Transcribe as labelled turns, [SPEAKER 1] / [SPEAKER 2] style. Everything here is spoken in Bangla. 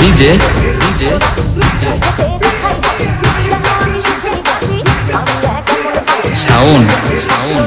[SPEAKER 1] DJ DJ Shaon Shaon Shaon